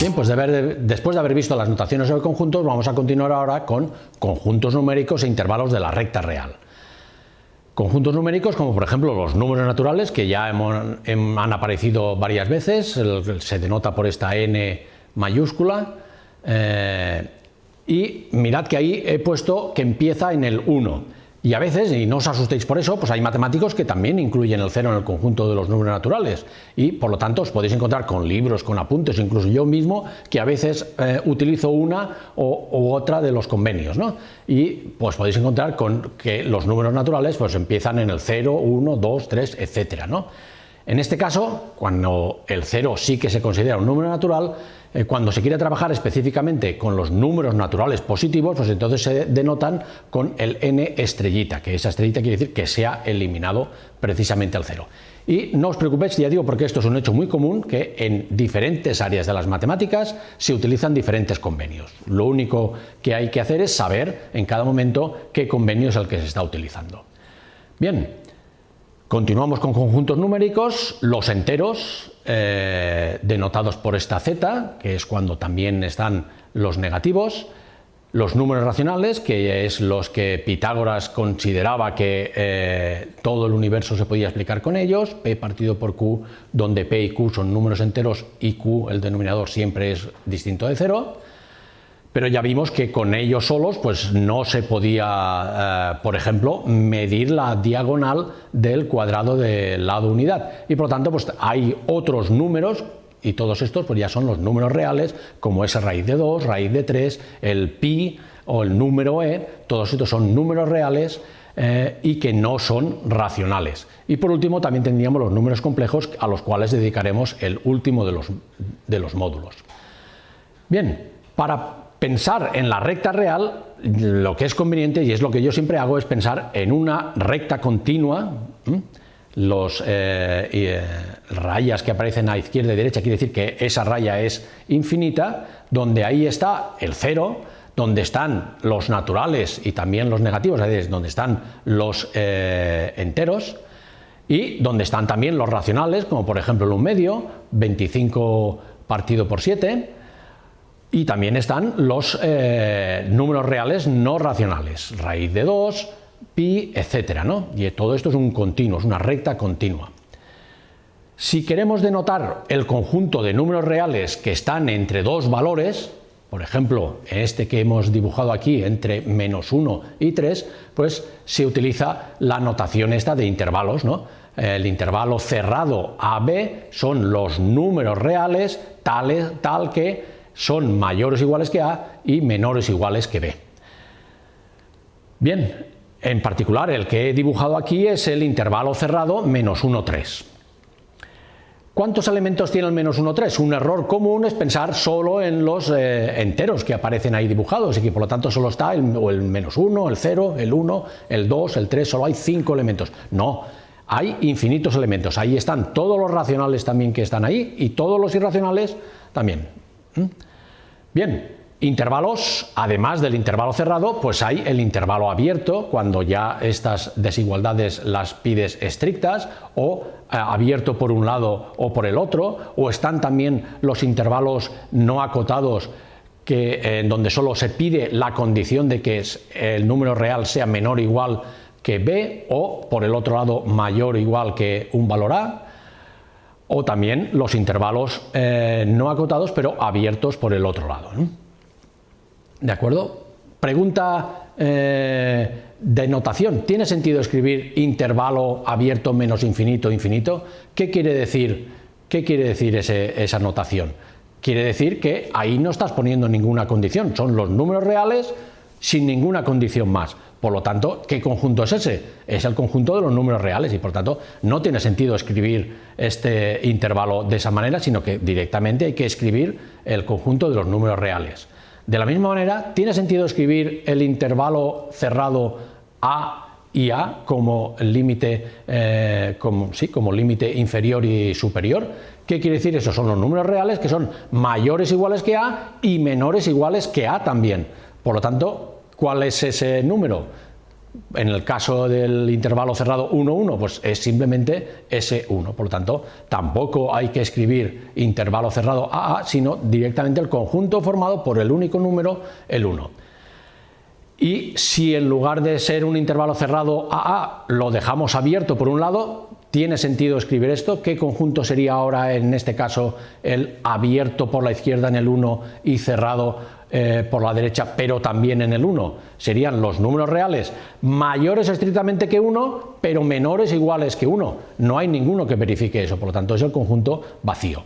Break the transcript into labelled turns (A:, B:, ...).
A: Bien, pues después de haber visto las notaciones sobre conjuntos, vamos a continuar ahora con conjuntos numéricos e intervalos de la recta real. Conjuntos numéricos como por ejemplo los números naturales que ya han aparecido varias veces, se denota por esta n mayúscula eh, y mirad que ahí he puesto que empieza en el 1 y a veces, y no os asustéis por eso, pues hay matemáticos que también incluyen el cero en el conjunto de los números naturales y por lo tanto os podéis encontrar con libros, con apuntes, incluso yo mismo, que a veces eh, utilizo una u otra de los convenios. ¿no? Y pues podéis encontrar con que los números naturales pues empiezan en el 0, 1, 2, 3, etc. ¿no? En este caso, cuando el 0 sí que se considera un número natural, eh, cuando se quiere trabajar específicamente con los números naturales positivos, pues entonces se denotan con el n estrellita, que esa estrellita quiere decir que se ha eliminado precisamente el cero. Y no os preocupéis, ya digo, porque esto es un hecho muy común, que en diferentes áreas de las matemáticas se utilizan diferentes convenios. Lo único que hay que hacer es saber en cada momento qué convenio es el que se está utilizando. Bien, Continuamos con conjuntos numéricos, los enteros, eh, denotados por esta z, que es cuando también están los negativos, los números racionales, que es los que Pitágoras consideraba que eh, todo el universo se podía explicar con ellos, P partido por Q, donde P y Q son números enteros y Q, el denominador, siempre es distinto de cero, pero ya vimos que con ellos solos pues no se podía, eh, por ejemplo, medir la diagonal del cuadrado del lado unidad y por lo tanto pues hay otros números y todos estos pues ya son los números reales como es raíz de 2, raíz de 3, el pi o el número e, todos estos son números reales eh, y que no son racionales. Y por último también tendríamos los números complejos a los cuales dedicaremos el último de los, de los módulos. Bien, para pensar en la recta real, lo que es conveniente, y es lo que yo siempre hago, es pensar en una recta continua, los eh, eh, rayas que aparecen a izquierda y derecha quiere decir que esa raya es infinita, donde ahí está el cero, donde están los naturales y también los negativos, es decir, donde están los eh, enteros, y donde están también los racionales, como por ejemplo el un medio, 25 partido por 7, y también están los eh, números reales no racionales, raíz de 2, pi, etcétera, ¿no? Y todo esto es un continuo, es una recta continua. Si queremos denotar el conjunto de números reales que están entre dos valores, por ejemplo, este que hemos dibujado aquí entre menos 1 y 3, pues se utiliza la notación esta de intervalos, ¿no? El intervalo cerrado AB son los números reales tal que son mayores o iguales que A y menores o iguales que B. Bien, en particular el que he dibujado aquí es el intervalo cerrado menos 1, 3. ¿Cuántos elementos tiene el menos 1, 3? Un error común es pensar solo en los eh, enteros que aparecen ahí dibujados y que por lo tanto solo está el, el menos 1, el 0, el 1, el 2, el 3, solo hay 5 elementos. No, hay infinitos elementos, ahí están todos los racionales también que están ahí y todos los irracionales también. ¿Mm? Bien, intervalos, además del intervalo cerrado, pues hay el intervalo abierto, cuando ya estas desigualdades las pides estrictas, o eh, abierto por un lado o por el otro, o están también los intervalos no acotados, que, en donde solo se pide la condición de que el número real sea menor o igual que b, o por el otro lado mayor o igual que un valor a, o también los intervalos eh, no acotados pero abiertos por el otro lado. ¿De acuerdo? Pregunta eh, de notación. ¿Tiene sentido escribir intervalo abierto menos infinito infinito? ¿Qué quiere decir, qué quiere decir esa notación? Quiere decir que ahí no estás poniendo ninguna condición, son los números reales sin ninguna condición más. Por lo tanto, ¿qué conjunto es ese? Es el conjunto de los números reales y por tanto no tiene sentido escribir este intervalo de esa manera, sino que directamente hay que escribir el conjunto de los números reales. De la misma manera, tiene sentido escribir el intervalo cerrado A y A como límite eh, sí, como límite inferior y superior. ¿Qué quiere decir eso? Son los números reales que son mayores iguales que A y menores iguales que A también. Por lo tanto, ¿Cuál es ese número? En el caso del intervalo cerrado 1, 1, pues es simplemente S1. Por lo tanto, tampoco hay que escribir intervalo cerrado AA, sino directamente el conjunto formado por el único número, el 1. Y si en lugar de ser un intervalo cerrado AA lo dejamos abierto por un lado, ¿tiene sentido escribir esto? ¿Qué conjunto sería ahora en este caso el abierto por la izquierda en el 1 y cerrado eh, por la derecha, pero también en el 1. Serían los números reales mayores estrictamente que 1, pero menores iguales que 1. No hay ninguno que verifique eso, por lo tanto es el conjunto vacío.